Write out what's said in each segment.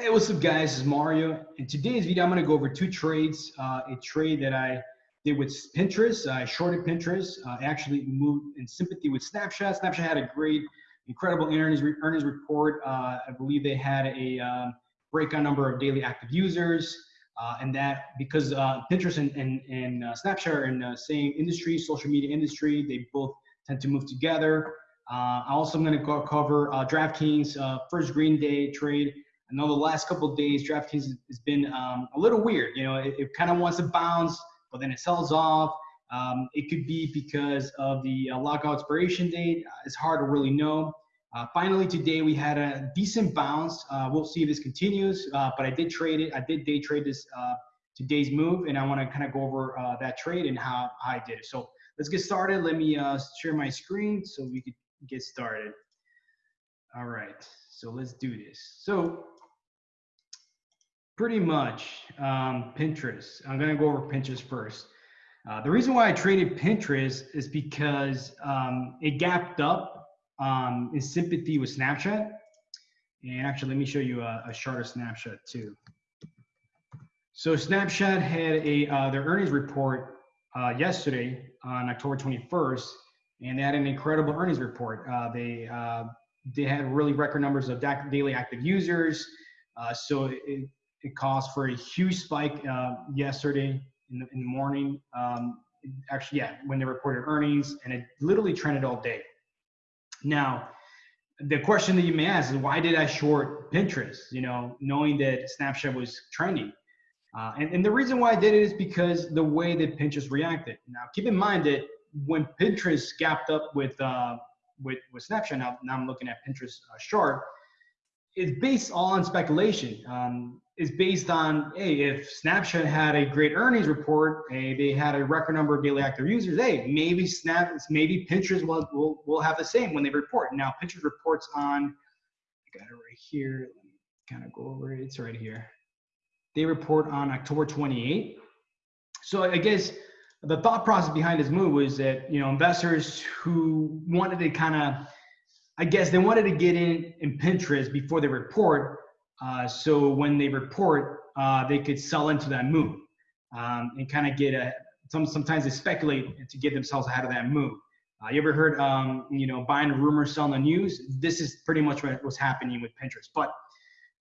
Hey, what's up guys, is Mario. In today's video, I'm gonna go over two trades. Uh, a trade that I did with Pinterest, I shorted Pinterest, uh, actually moved in sympathy with Snapchat. Snapchat had a great, incredible earnings, earnings report. Uh, I believe they had a um, breakout number of daily active users. Uh, and that because uh, Pinterest and, and, and uh, Snapchat are in the same industry, social media industry, they both tend to move together. Uh, also, I'm going to cover DraftKings first green day trade. I know the last couple days, DraftKings has been um, a little weird. You know, it, it kind of wants to bounce, but then it sells off. Um, it could be because of the uh, lockout expiration date. Uh, it's hard to really know. Uh, finally, today we had a decent bounce. Uh, we'll see if this continues, uh, but I did trade it. I did day trade this uh, today's move, and I want to kind of go over that trade and how, how I did it. So let's get started. Let me share my screen so we could get started. All right, so let's do this. So pretty much um, Pinterest. I'm gonna go over Pinterest first. Uh, the reason why I traded Pinterest is because um, it gapped up um, in sympathy with Snapchat. And actually, let me show you a, a shorter snapshot too. So Snapchat had a uh, their earnings report uh, yesterday on October 21st, and they had an incredible earnings report. Uh, they uh, they had really record numbers of daily active users. Uh, so it, it caused for a huge spike uh, yesterday in the, in the morning. Um, actually, yeah, when they reported earnings, and it literally trended all day. Now, the question that you may ask is why did I short Pinterest? You know, knowing that Snapchat was trending. Uh, and, and the reason why I did it is because the way that Pinterest reacted. Now, keep in mind that when Pinterest gapped up with uh, with, with Snapchat, now, now I'm looking at Pinterest uh, short, it's based all on speculation. Um, is based on hey, if Snapchat had a great earnings report, hey, they had a record number of daily active users, hey, maybe Snap, maybe Pinterest will, will, will have the same when they report. Now, Pinterest reports on, I got it right here. Let me kind of go over it. It's right here. They report on October 28. So I guess the thought process behind this move was that you know investors who wanted to kind of, I guess they wanted to get in in Pinterest before they report uh, so when they report, uh, they could sell into that move um, and kind of get a. Some sometimes they speculate to get themselves ahead of that move. Uh, you ever heard, um, you know, buying a rumor, selling the news? This is pretty much what was happening with Pinterest. But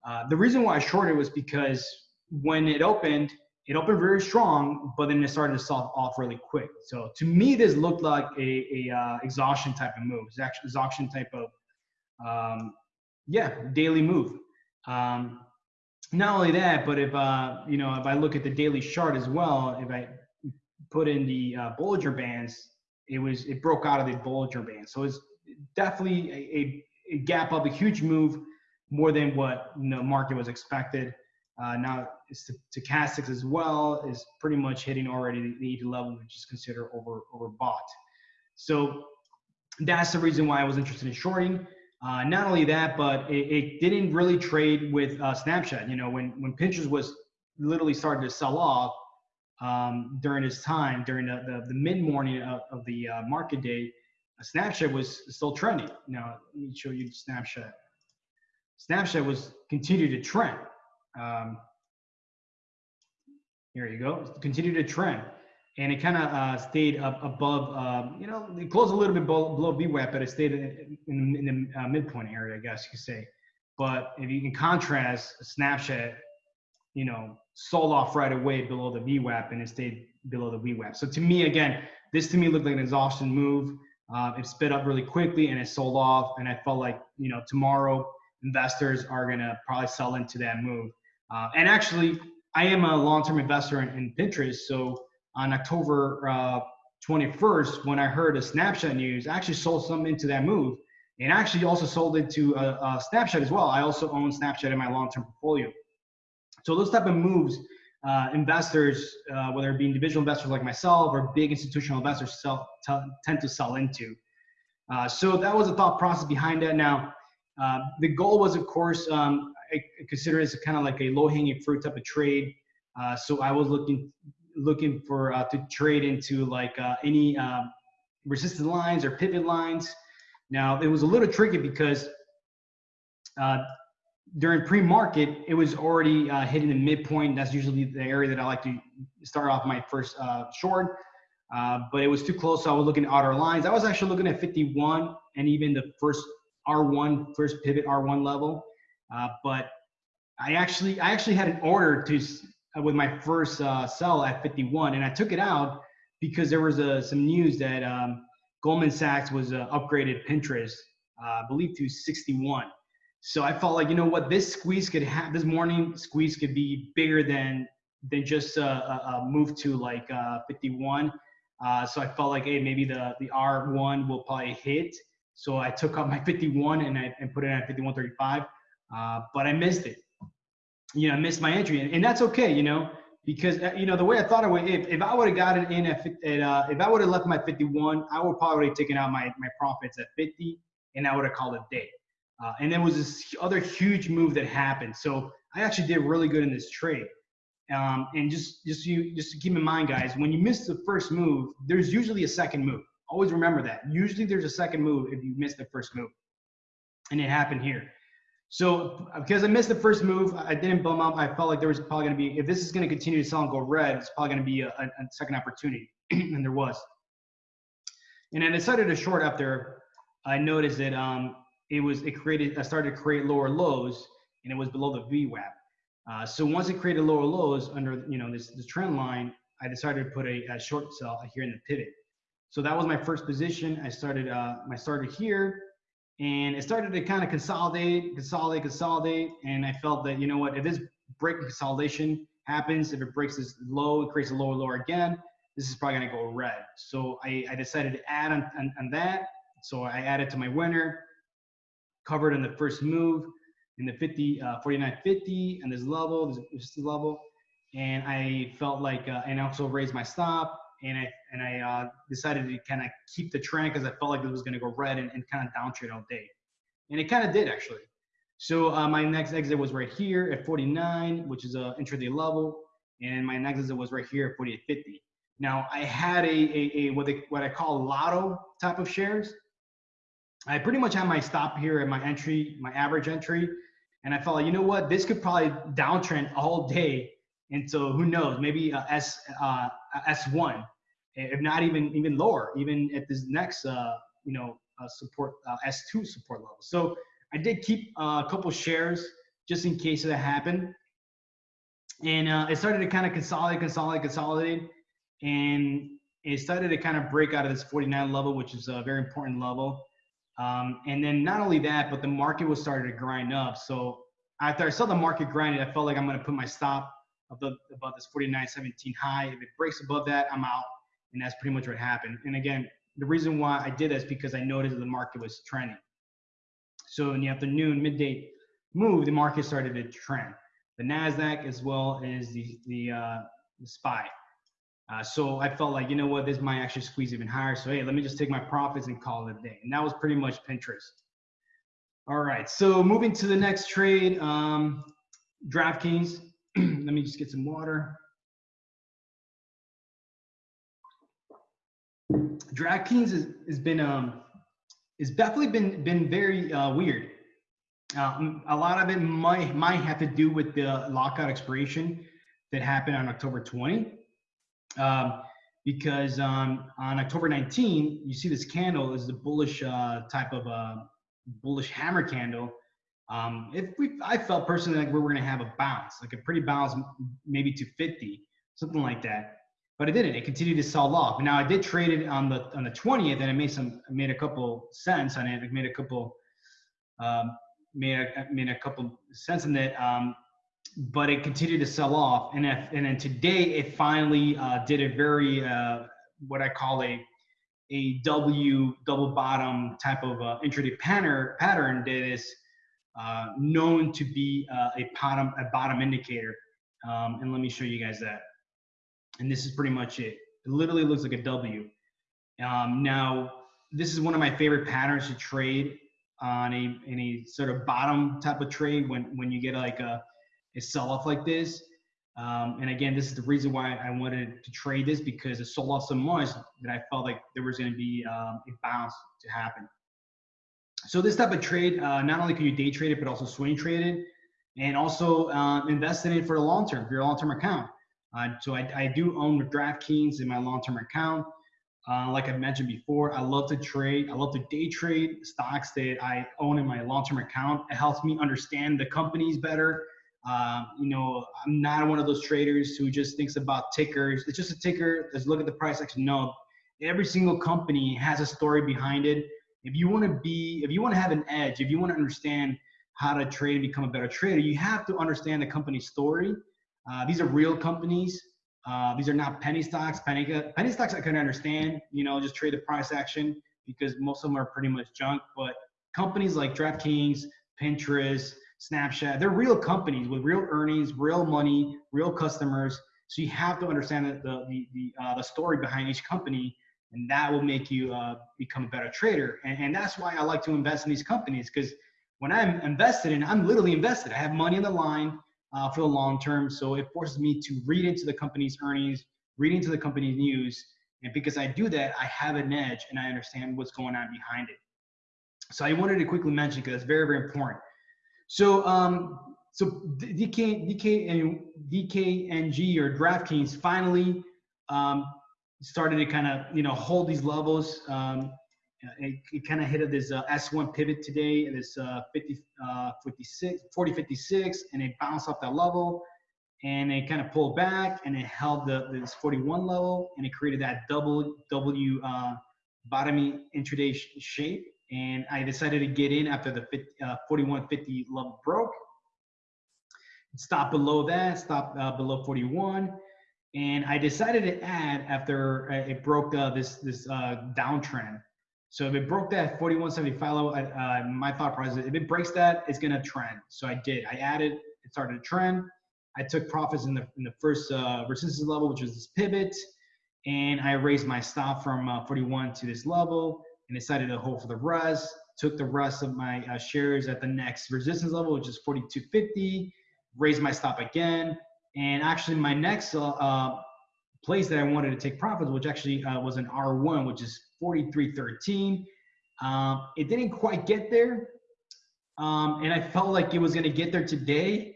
uh, the reason why I shorted was because when it opened, it opened very strong, but then it started to sell off really quick. So to me, this looked like a, a uh, exhaustion type of move. It's actually exhaustion type of, um, yeah, daily move. Um, not only that, but if uh, you know, if I look at the daily chart as well, if I put in the uh, Bollinger Bands, it was it broke out of the Bollinger Band. So it's definitely a, a, gap up, a huge move, more than what the market was expected. Uh, now stochastics as well is pretty much hitting already the 80 level, which is considered over overbought. So that's the reason why I was interested in shorting. Uh, not only that, but it, it didn't really trade with uh, Snapchat. You know, when when Pinterest was literally starting to sell off um, during this time, during the, the, the mid morning of, of, the uh, market day, Snapchat was still trending. Now, let me show you Snapchat. Snapchat was continued to trend. Um, here you go, continue to trend and it kind of uh, stayed up above, um, you know, it closed a little bit below, below VWAP, but it stayed in, in, the uh, midpoint area, I guess you could say. But if you can contrast Snapchat, you know, sold off right away below the VWAP and it stayed below the VWAP. So to me, again, this to me looked like an exhaustion move. Uh, it sped up really quickly and it sold off. And I felt like, you know, tomorrow investors are going to probably sell into that move. Uh, and actually, I am a long-term investor in, in Pinterest. So on October uh, 21st, when I heard a Snapchat news, I actually sold some into that move and actually also sold it to a, a Snapchat as well. I also own Snapchat in my long-term portfolio. So those type of moves, uh, investors, uh, whether it be individual investors like myself or big institutional investors, sell, tend to sell into. Uh, so that was the thought process behind that. Now, uh, the goal was, of course, um, I consider it kind of like a low-hanging fruit type of trade. Uh, so I was looking looking for uh, to trade into like uh, any um, resistance lines or pivot lines. Now it was a little tricky because uh, during pre-market, it was already uh, hitting the midpoint. That's usually the area that I like to start off my first uh, short. Uh, but it was too close, so I was looking at outer lines. I was actually looking at 51 and even the first R1, first pivot R1 level. But I actually, I actually had an order to with my first uh, sell at 51, and I took it out because there was uh, some news that um, Goldman Sachs was upgraded Pinterest, I believe, to 61. So I felt like, you know what, this squeeze could have, this morning squeeze could be bigger than than just a, a, move to like uh, 51. Uh, so I felt like, hey, maybe the the R1 will probably hit. So I took up my 51 and I and put it at 51.35, uh, but I missed it. You know, I missed my entry, and, and that's okay. You know, because uh, you know the way I thought of it, if, if I would have gotten in at, at uh, if I would have left my 51, I would probably taken out my my profits at 50, and I would have called it day. Uh, and then was this other huge move that happened. So I actually did really good in this trade. Um, and just just you just keep in mind, guys, when you miss the first move, there's usually a second move. Always remember that. Usually there's a second move if you miss the first move, and it happened here. So because I missed the first move, I didn't bum up. I felt like there was probably going to be if this is going to continue to sell and go red, it's probably going to be a, a second opportunity, and there was. And I decided to short after I noticed that um, it was it created I started to create lower lows and it was below the VWAP. Uh, so once it created lower lows under you know this this trend line, I decided to put a, a short sell here in the pivot. So that was my first position. I started uh, I started here and it started to kind of consolidate, consolidate, consolidate. And I felt that you know what, if this break consolidation happens, if it breaks this low, it creates a lower lower again, this is probably gonna go red. So I, I decided to add on, on, on that. So I added to my winner covered in the first move in the 50, uh, 49.50 and this level, this, this level. And I felt like, uh, and also raised my stop and I, and I uh, decided to kind of keep the trend because I felt like it was going to go red and, and kind of downtrade all day. And it kind of did actually. So uh, my next exit was right here at 49, which is a intraday level. And my next exit was right here at 48.50. Now I had a, a, a what, they, what I call lotto type of shares. I pretty much had my stop here at my entry, my average entry. And I felt like, you know what, this could probably downtrend all day. And so who knows, maybe uh, S, uh, S1, if not even even lower, even at this next, uh, you know, uh, support, uh, S2 support level. So I did keep uh, a couple shares just in case that happened. And uh, it started to kind of consolidate, consolidate, consolidate. And it started to kind of break out of this 49 level, which is a very important level. Um, and then not only that, but the market was starting to grind up. So after I saw the market grinding, I felt like I'm going to put my stop above, above this 49.17 high. If it breaks above that, I'm out. And that's pretty much what happened. And again, the reason why I did this because I noticed that the market was trending. So in the afternoon, midday move, the market started to trend. The Nasdaq as well as the the, uh, the SPY. Uh, so I felt like, you know what, this might actually squeeze even higher. So hey, let me just take my profits and call it a day. And that was pretty much Pinterest. All right, so moving to the next trade, um, DraftKings. let me just get some water. DraftKings has, has been um, has definitely been been very uh, weird. Uh, a lot of it might might have to do with the lockout expiration that happened on October 20 um, because um, on October 19, you see this candle is the bullish uh, type of a uh, bullish hammer candle. Um, if we, I felt personally like we were going to have a bounce, like a pretty bounce, maybe to 50, something like that. But it didn't. It continued to sell off. Now I did trade it on the on the 20th, and I made some, made a couple cents on it. I made a couple, um, made a, made a couple cents on it. Um, but it continued to sell off. And if, and then today it finally uh, did a very uh, what I call a a W double bottom type of uh, intraday pattern pattern that is uh, known to be uh, a bottom a bottom indicator. Um, and let me show you guys that. And this is pretty much it. It literally looks like a W. Um, now, this is one of my favorite patterns to trade on a in a sort of bottom type of trade when when you get like a a sell off like this. Um, and again, this is the reason why I wanted to trade this because it sold off so much that I felt like there was going to be um, a bounce to happen. So this type of trade, uh, not only can you day trade it, but also swing trade it. and also um, invest in it for the long term, for your long term account. Uh, so I, I do own DraftKings in my long term account. Uh, like I mentioned before, I love to trade. I love to day trade stocks that I own in my long-term account. It helps me understand the companies better. Uh, you know, I'm not one of those traders who just thinks about tickers. It's just a ticker. Let's look at the price action. No, every single company has a story behind it. If you want to be, if you want to have an edge, if you want to understand how to trade and become a better trader, you have to understand the company's story. Uh, these are real companies. Uh, these are not penny stocks. Penny, penny stocks I can understand, you know, just trade the price action because most of them are pretty much junk. But companies like DraftKings, Pinterest, Snapchat, they're real companies with real earnings, real money, real customers. So you have to understand the the the, uh, the story behind each company, and that will make you uh, become a better trader. And, and that's why I like to invest in these companies because when I'm invested in, I'm literally invested. I have money on the line uh, for the long term. So it forces me to read into the company's earnings, read into the company's news. And because I do that, I have an edge and I understand what's going on behind it. So I wanted to quickly mention because it's very, very important. So, um, so DK, DK and DKNG or DraftKings finally um, started to kind of you know hold these levels. Um, it, it kind of hit this uh, S1 pivot today, this uh, 50, uh, 56, 40, 56, and it bounced off that level, and it kind of pulled back, and it held the this 41 level, and it created that double W uh, bottoming intraday sh shape. And I decided to get in after the 50, uh, 41.50 level broke. Stop below that, stop uh, below 41 and I decided to add after uh, it broke uh, this this uh, downtrend. So if it broke that 4175 level, uh, my thought process, if it breaks that, it's gonna trend. So I did. I added. It started to trend. I took profits in the in the first uh, resistance level, which was this pivot, and I raised my stop from uh, 41 to this level, and decided to hold for the rest. Took the rest of my shares at the next resistance level, which is 4250. Raised my stop again, and actually my next uh, uh place that I wanted to take profits, which actually uh, was an R1, which is 43.13. Um, it didn't quite get there. Um, and I felt like it was going to get there today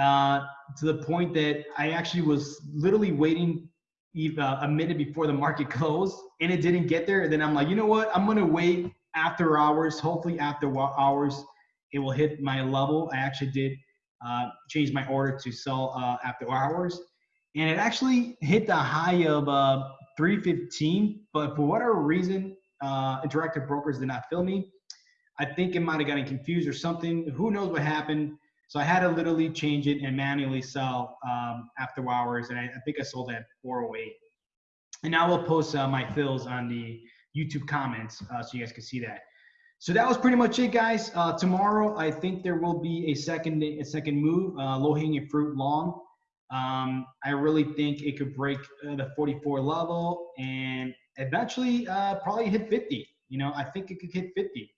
uh, to the point that I actually was literally waiting uh, a minute before the market closed and it didn't get there. And then I'm like, you know what? I'm going to wait after hours. Hopefully, after hours, it will hit my level. I actually did uh, change my order to sell uh, after hours and it actually hit the high of uh, 315. But for whatever reason, uh, interactive brokers did not fill me. I think it might have gotten confused or something. Who knows what happened? So I had to literally change it and manually sell um, after hours, and I, I, think I sold at 408. And I will post uh, my fills on the YouTube comments uh, so you guys can see that. So that was pretty much it, guys. Uh, tomorrow, I think there will be a second a second move, uh, low hanging fruit long. Um, I really think it could break uh, the 44 level and eventually uh, probably hit 50. You know, I think it could hit 50.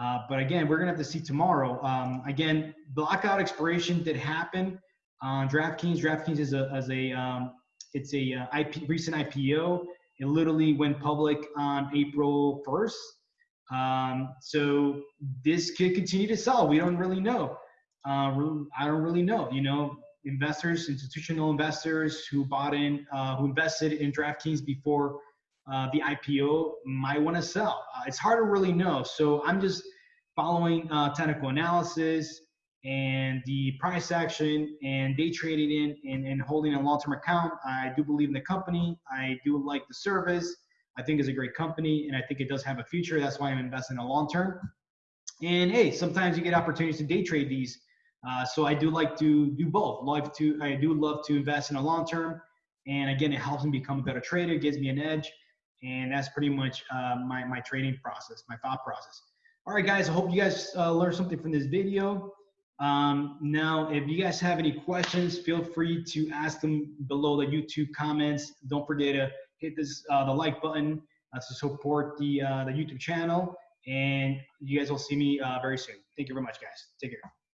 Uh, but again, we're gonna have to see tomorrow. Um, again, blackout expiration did happen on DraftKings. DraftKings is a, as a um, it's a uh, IP, recent IPO. It literally went public on April 1st. Um, so this could continue to sell. We don't really know. Uh, I don't really know. You know, investors, institutional investors who bought in, uh, who invested in DraftKings before uh, the IPO might want to sell. Uh, it's hard to really know. So I'm just following uh, technical analysis and the price action and day trading in and, and holding a long-term account. I do believe in the company. I do like the service. I think is a great company and I think it does have a future. That's why I'm investing in a long term. And hey, sometimes you get opportunities to day trade these uh, so I do like to do both. Love to I do love to invest in a long term, and again, it helps me become a better trader, gives me an edge, and that's pretty much uh, my my trading process, my thought process. All right, guys. I hope you guys uh, learned something from this video. Um, now, if you guys have any questions, feel free to ask them below the YouTube comments. Don't forget to hit this uh, the like button uh, to support the the YouTube channel, and you guys will see me very soon. Thank you very much, guys. Take care.